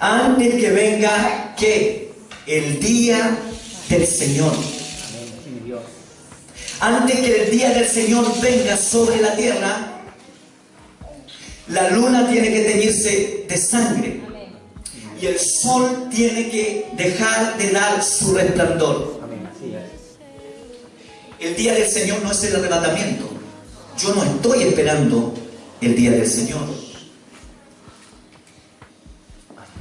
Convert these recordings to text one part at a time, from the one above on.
Antes que venga, ¿qué? El día del Señor. Antes que el día del Señor venga sobre la tierra, la luna tiene que teñirse de sangre y el sol tiene que dejar de dar su resplandor. El día del Señor no es el arrebatamiento. Yo no estoy esperando el día del Señor.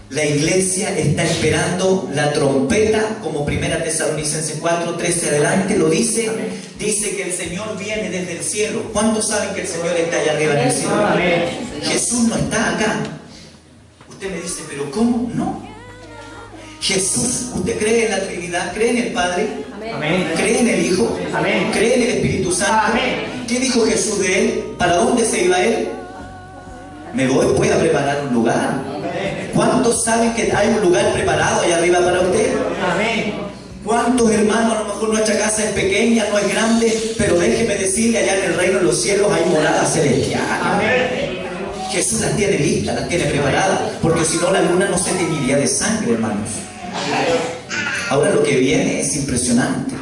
La iglesia está esperando la trompeta, como primera Tesalonicenses 4, 13 adelante lo dice. Dice que el Señor viene desde el cielo. ¿Cuántos saben que el Señor está allá arriba en el cielo? Jesús no está acá. Usted me dice, pero ¿cómo? No. Jesús, ¿usted cree en la Trinidad? ¿Cree en el Padre? ¿Cree en el Hijo? ¿Cree en el Espíritu Santo? ¿Qué dijo Jesús de él? ¿Para dónde se iba él? Me voy, voy a preparar un lugar. ¿Cuántos saben que hay un lugar preparado allá arriba para usted? ¿Cuántos hermanos, a lo mejor nuestra casa es pequeña, no es grande, pero déjeme decirle, allá en el reino de los cielos hay morada celestial. Jesús las tiene listas, las tiene preparadas, porque si no la luna no se teñiría de sangre, hermanos. Ahora lo que viene es impresionante.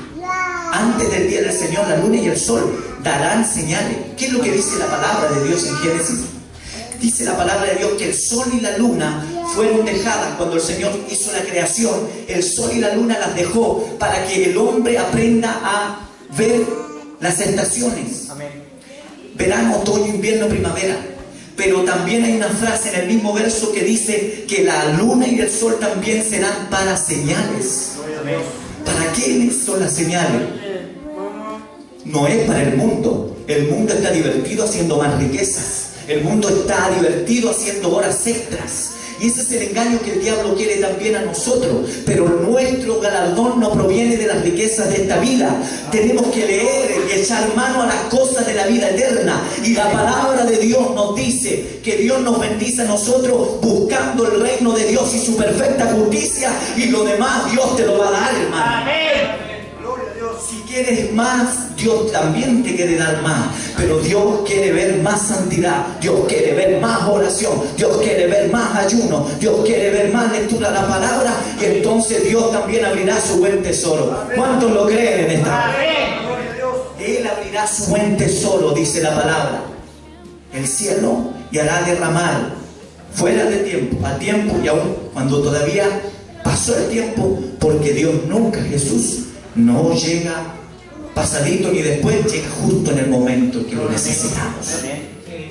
Antes del día del Señor, la luna y el sol darán señales. ¿Qué es lo que dice la palabra de Dios en Génesis? Dice la palabra de Dios que el sol y la luna fueron dejadas cuando el Señor hizo la creación. El sol y la luna las dejó para que el hombre aprenda a ver las estaciones. Verano, otoño, invierno, primavera. Pero también hay una frase en el mismo verso que dice que la luna y el sol también serán para señales. ¿Para quiénes son las señales? No es para el mundo. El mundo está divertido haciendo más riquezas. El mundo está divertido haciendo horas extras. Y ese es el engaño que el diablo quiere también a nosotros. Pero nuestro galardón no proviene de las riquezas de esta vida. Tenemos que leer y echar mano a las cosas de la vida eterna. Y la palabra de Dios nos dice que Dios nos bendice a nosotros buscando el reino de Dios y su perfecta justicia. Y lo demás Dios te lo va a dar, hermano. Amén. Si quieres más, Dios también te quiere dar más. Pero Dios quiere ver más santidad. Dios quiere ver más oración. Dios quiere ver más ayuno. Dios quiere ver más lectura de la palabra. Y entonces Dios también abrirá su buen tesoro. ¿Cuántos lo creen en esta? Él abrirá su buen tesoro, dice la palabra. El cielo y hará derramar fuera de tiempo, a tiempo y aún cuando todavía pasó el tiempo, porque Dios nunca, Jesús, no llega pasadito ni después, llega justo en el momento que lo necesitamos.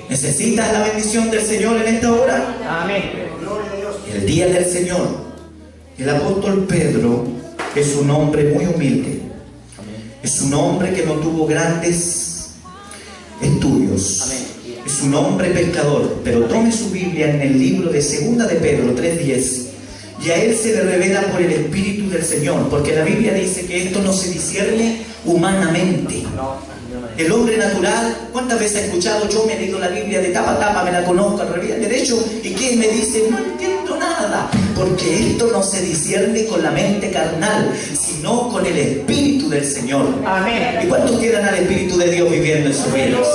¿Necesitas la bendición del Señor en esta hora? Amén. El día del Señor. El apóstol Pedro es un hombre muy humilde. Es un hombre que no tuvo grandes estudios. Es un hombre pescador. Pero tome su Biblia en el libro de Segunda de Pedro 3.10 y a él se le revela por el Espíritu del Señor, porque la Biblia dice que esto no se discierne humanamente. El hombre natural, ¿cuántas veces he escuchado? Yo me he leído la Biblia de tapa a tapa, me la conozco al revés, derecho, y que me dice, no entiendo nada, porque esto no se discierne con la mente carnal, sino con el Espíritu del Señor. Amén. ¿Y cuántos quieren al Espíritu de Dios viviendo en sus vidas?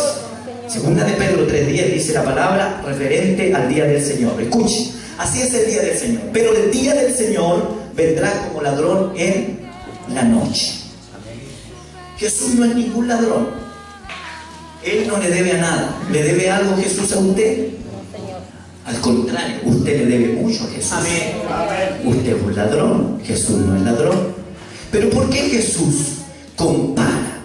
Segunda de Pedro 3.10 dice la palabra referente al día del Señor. Escuche. Así es el día del Señor. Pero el día del Señor vendrá como ladrón en la noche. Jesús no es ningún ladrón. Él no le debe a nada. ¿Le debe algo Jesús a usted? Al contrario, usted le debe mucho a Jesús. Usted es un ladrón, Jesús no es ladrón. Pero ¿por qué Jesús compara?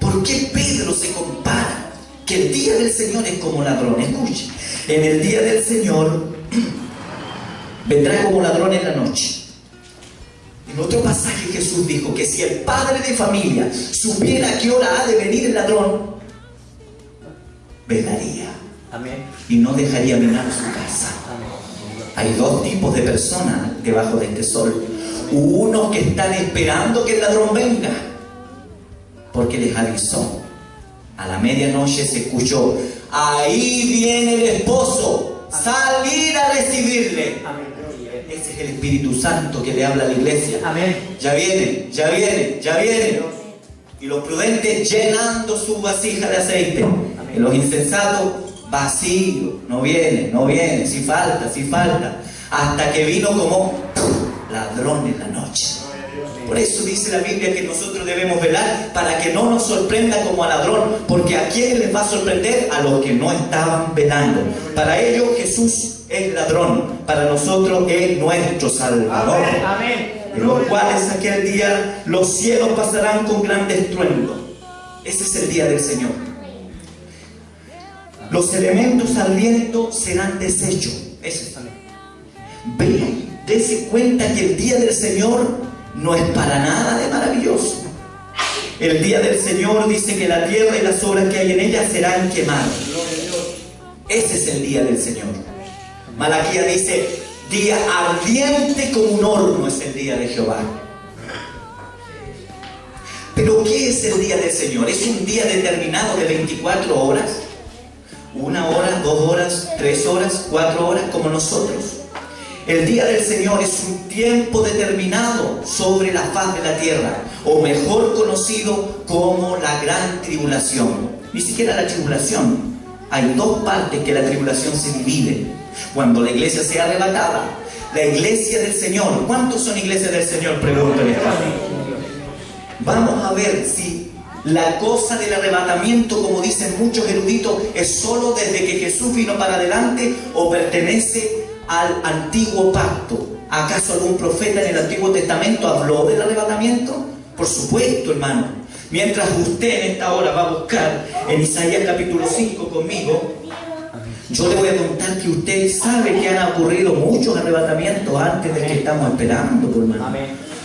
¿Por qué Pedro se compara? Que el día del Señor es como ladrón. Escuche, en el día del Señor vendrá como ladrón en la noche. En otro pasaje Jesús dijo que si el padre de familia supiera a qué hora ha de venir el ladrón, velaría y no dejaría minar su casa. Hay dos tipos de personas debajo de este sol. Unos que están esperando que el ladrón venga, porque les avisó. A la medianoche se escuchó, ahí viene el esposo, salir a recibirle. Ese es el Espíritu Santo que le habla a la iglesia. Amén. Ya viene, ya viene, ya viene. Y los prudentes llenando su vasija de aceite. Y los insensatos vacío, no viene, no viene, si falta, si falta. hasta que vino como ladrón en la noche. Por eso dice la Biblia que nosotros debemos velar para que no nos sorprenda como a ladrón, porque a quién les va a sorprender a los que no estaban velando. Para ellos Jesús es ladrón, para nosotros es nuestro Salvador. En los cuales aquel día los cielos pasarán con gran estruendo. Ese es el día del Señor. Los elementos al viento serán deshechos. Ese está Vea, dése cuenta que el día del Señor no es para nada de maravilloso. El día del Señor dice que la tierra y las obras que hay en ella serán quemadas. Ese es el día del Señor. Malaquía dice, día ardiente como un horno es el día de Jehová. Pero ¿qué es el día del Señor? ¿Es un día determinado de 24 horas? ¿Una hora, dos horas, tres horas, cuatro horas como nosotros? El día del Señor es un tiempo determinado sobre la faz de la tierra, o mejor conocido como la gran tribulación. Ni siquiera la tribulación. Hay dos partes que la tribulación se divide. Cuando la iglesia sea arrebatada, la iglesia del Señor. ¿Cuántos son iglesias del Señor? Pregúntale. Vamos a ver si la cosa del arrebatamiento, como dicen muchos eruditos, es solo desde que Jesús vino para adelante o pertenece al antiguo pacto. ¿Acaso algún profeta en el Antiguo Testamento habló del arrebatamiento? Por supuesto, hermano. Mientras usted en esta hora va a buscar en Isaías capítulo 5 conmigo, yo le voy a contar que usted sabe que han ocurrido muchos arrebatamientos antes del que estamos esperando, hermano.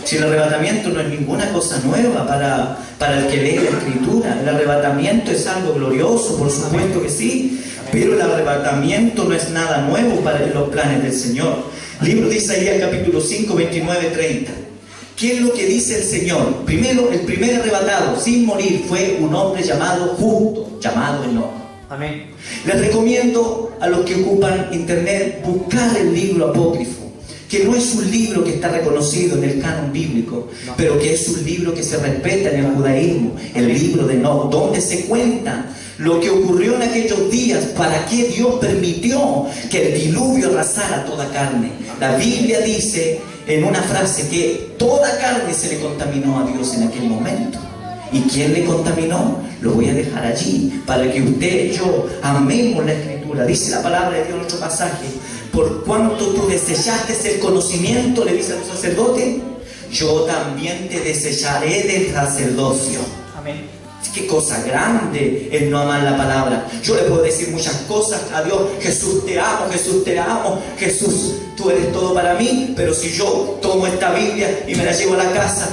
Si el arrebatamiento no es ninguna cosa nueva para, para el que lee la escritura, el arrebatamiento es algo glorioso, por supuesto que sí, pero el arrebatamiento no es nada nuevo para los planes del Señor. Libro de Isaías capítulo 5, 29, 30. ¿Qué es lo que dice el Señor? Primero, el primer arrebatado sin morir fue un hombre llamado justo, llamado Enoch. Amén. Les recomiendo a los que ocupan internet buscar el libro apócrifo, que no es un libro que está reconocido en el canon bíblico, pero que es un libro que se respeta en el judaísmo, el libro de Enoch, donde se cuenta lo que ocurrió en aquellos días, para qué Dios permitió que el diluvio arrasara toda carne. La Biblia dice en una frase que toda carne se le contaminó a Dios en aquel momento. ¿Y quién le contaminó? Lo voy a dejar allí para que usted y yo amemos la escritura. Dice la palabra de Dios en otro pasaje. Por cuanto tú desechaste el conocimiento, le dice al sacerdote, yo también te desecharé del sacerdocio. Amén. Qué cosa grande el no amar la palabra. Yo le puedo decir muchas cosas a Dios. Jesús te amo, Jesús te amo, Jesús tú eres todo para mí. Pero si yo tomo esta Biblia y me la llevo a la casa